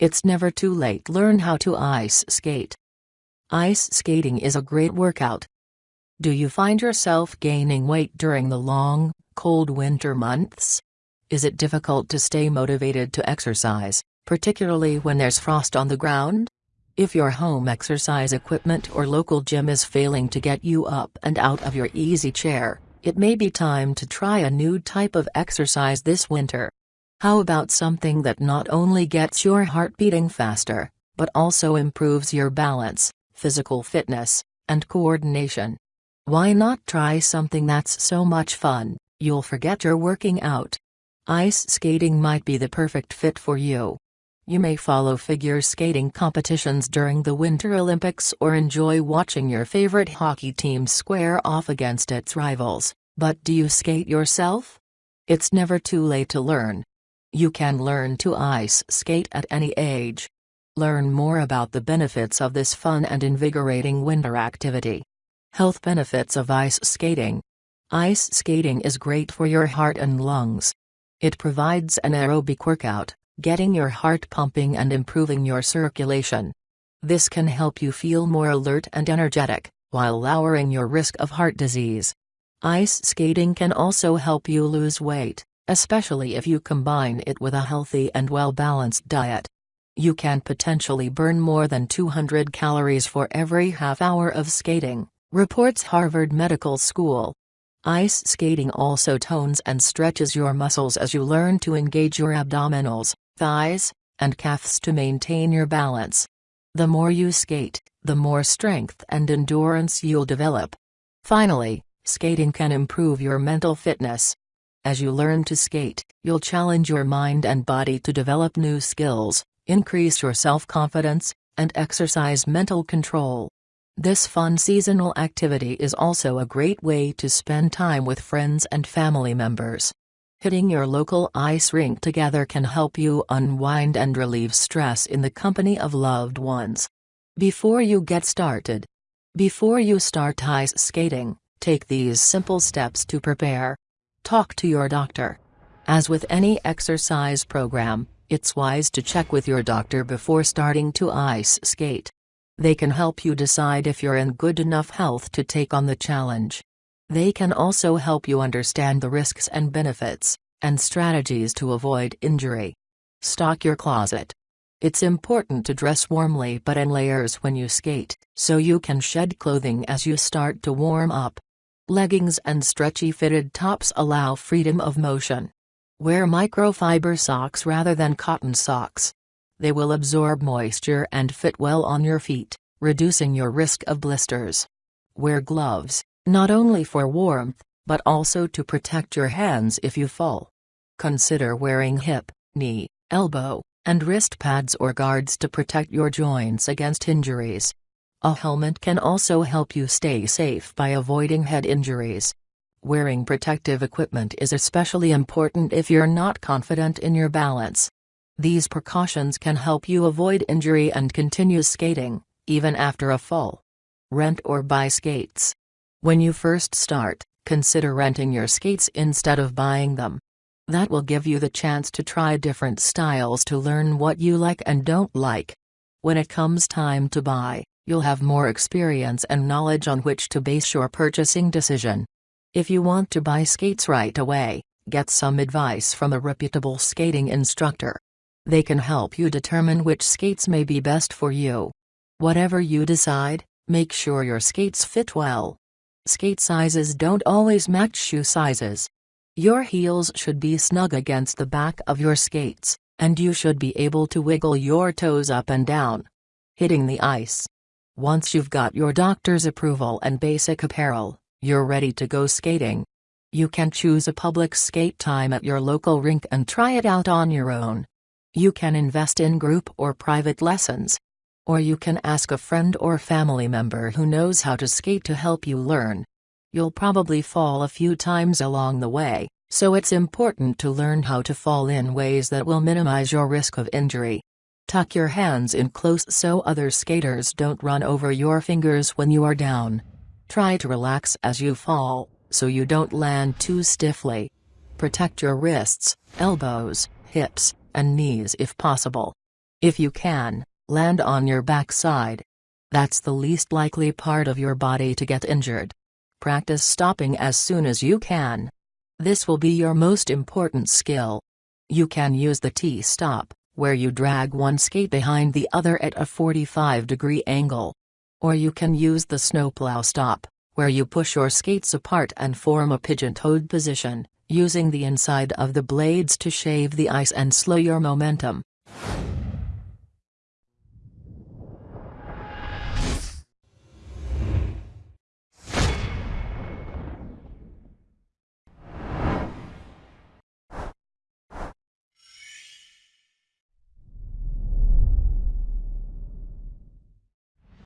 It's never too late learn how to ice skate. Ice skating is a great workout. Do you find yourself gaining weight during the long, cold winter months? Is it difficult to stay motivated to exercise, particularly when there's frost on the ground? If your home exercise equipment or local gym is failing to get you up and out of your easy chair, it may be time to try a new type of exercise this winter. How about something that not only gets your heart beating faster, but also improves your balance, physical fitness, and coordination? Why not try something that's so much fun, you'll forget you're working out? Ice skating might be the perfect fit for you. You may follow figure skating competitions during the Winter Olympics or enjoy watching your favorite hockey team square off against its rivals, but do you skate yourself? It's never too late to learn. You can learn to ice skate at any age. Learn more about the benefits of this fun and invigorating winter activity. Health benefits of ice skating. Ice skating is great for your heart and lungs. It provides an aerobic workout, getting your heart pumping and improving your circulation. This can help you feel more alert and energetic, while lowering your risk of heart disease. Ice skating can also help you lose weight especially if you combine it with a healthy and well-balanced diet. You can potentially burn more than 200 calories for every half hour of skating, reports Harvard Medical School. Ice skating also tones and stretches your muscles as you learn to engage your abdominals, thighs, and calves to maintain your balance. The more you skate, the more strength and endurance you'll develop. Finally, skating can improve your mental fitness. As you learn to skate, you'll challenge your mind and body to develop new skills, increase your self-confidence, and exercise mental control. This fun seasonal activity is also a great way to spend time with friends and family members. Hitting your local ice rink together can help you unwind and relieve stress in the company of loved ones. Before you get started, before you start ice skating, take these simple steps to prepare. Talk to your doctor. As with any exercise program, it's wise to check with your doctor before starting to ice skate. They can help you decide if you're in good enough health to take on the challenge. They can also help you understand the risks and benefits, and strategies to avoid injury. Stock your closet. It's important to dress warmly but in layers when you skate, so you can shed clothing as you start to warm up. Leggings and stretchy fitted tops allow freedom of motion. Wear microfiber socks rather than cotton socks. They will absorb moisture and fit well on your feet, reducing your risk of blisters. Wear gloves, not only for warmth, but also to protect your hands if you fall. Consider wearing hip, knee, elbow, and wrist pads or guards to protect your joints against injuries. A helmet can also help you stay safe by avoiding head injuries. Wearing protective equipment is especially important if you're not confident in your balance. These precautions can help you avoid injury and continue skating, even after a fall. Rent or buy skates. When you first start, consider renting your skates instead of buying them. That will give you the chance to try different styles to learn what you like and don't like. When it comes time to buy, you'll have more experience and knowledge on which to base your purchasing decision. If you want to buy skates right away, get some advice from a reputable skating instructor. They can help you determine which skates may be best for you. Whatever you decide, make sure your skates fit well. Skate sizes don't always match shoe sizes. Your heels should be snug against the back of your skates, and you should be able to wiggle your toes up and down. Hitting the ice. Once you've got your doctor's approval and basic apparel, you're ready to go skating. You can choose a public skate time at your local rink and try it out on your own. You can invest in group or private lessons. Or you can ask a friend or family member who knows how to skate to help you learn. You'll probably fall a few times along the way, so it's important to learn how to fall in ways that will minimize your risk of injury. Tuck your hands in close so other skaters don't run over your fingers when you are down. Try to relax as you fall, so you don't land too stiffly. Protect your wrists, elbows, hips, and knees if possible. If you can, land on your backside. That's the least likely part of your body to get injured. Practice stopping as soon as you can. This will be your most important skill. You can use the T-stop, where you drag one skate behind the other at a 45 degree angle. Or you can use the snowplow stop, where you push your skates apart and form a pigeon-toed position, using the inside of the blades to shave the ice and slow your momentum.